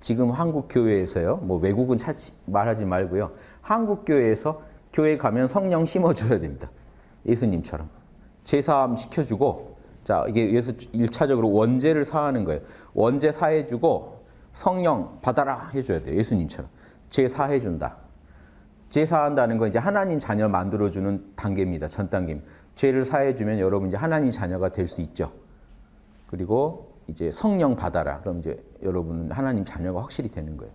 지금 한국 교회에서요. 뭐 외국은 찾지 말하지 말고요. 한국 교회에서 교회 가면 성령 심어줘야 됩니다. 예수님처럼 제사함 시켜주고 자 이게 예수 1차적으로 원죄를 사하는 거예요. 원죄 사해주고 성령 받아라 해줘야 돼요. 예수님처럼 제사해준다. 제사한다는 건 이제 하나님 자녀 만들어주는 단계입니다. 전 단계입니다. 죄를 사해주면 여러분 이제 하나님 자녀가 될 수 있죠. 그리고 이제 성령 받아라. 그럼 이제 여러분은 하나님 자녀가 확실히 되는 거예요.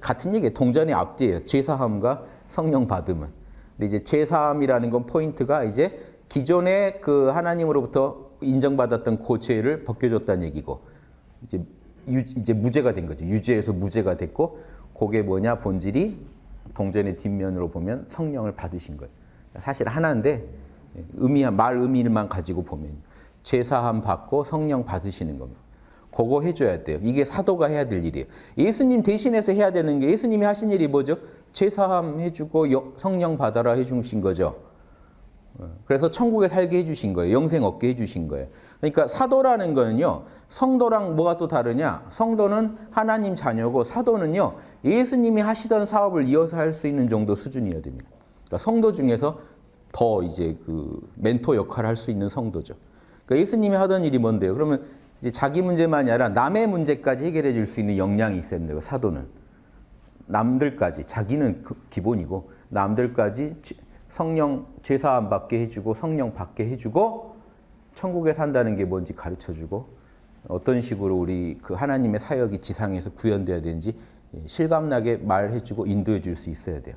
같은 얘기예요. 동전의 앞뒤예요. 제사함과 성령 받음은. 근데 이제 제사함이라는 건 포인트가 이제 기존에 그 하나님으로부터 인정받았던 그 죄를 벗겨줬다는 얘기고 이제 유, 이제 무죄가 된 거죠. 유죄에서 무죄가 됐고 그게 뭐냐 본질이 동전의 뒷면으로 보면 성령을 받으신 거예요. 사실 하나인데 의미 말 의미만 가지고 보면 제사함 받고 성령 받으시는 겁니다. 그거 해줘야 돼요. 이게 사도가 해야 될 일이에요. 예수님 대신해서 해야 되는 게 예수님이 하신 일이 뭐죠? 제사함 해주고 여- 성령 받아라 해주신 거죠. 어, 그래서 천국에 살게 해주신 거예요. 영생 얻게 해주신 거예요. 그러니까 사도라는 거는요. 성도랑 뭐가 또 다르냐? 성도는 하나님 자녀고 사도는요. 예수님이 하시던 사업을 이어서 할 수 있는 정도 수준이어야 됩니다. 그러니까 성도 중에서 더 이제 그 멘토 역할을 할 수 있는 성도죠. 그러니까 예수님이 하던 일이 뭔데요? 그러면 이제 자기 문제만이 아니라 남의 문제까지 해결해 줄 수 있는 역량이 있어야 된다고 사도는. 남들까지 자기는 그 기본이고 남들까지 죄- 성령 죄사함 받게 해주고 성령 받게 해주고 천국에 산다는 게 뭔지 가르쳐주고 어떤 식으로 우리 그 하나님의 사역이 지상에서 구현돼야 되는지 실감나게 말해주고 인도해 줄 수 있어야 돼요.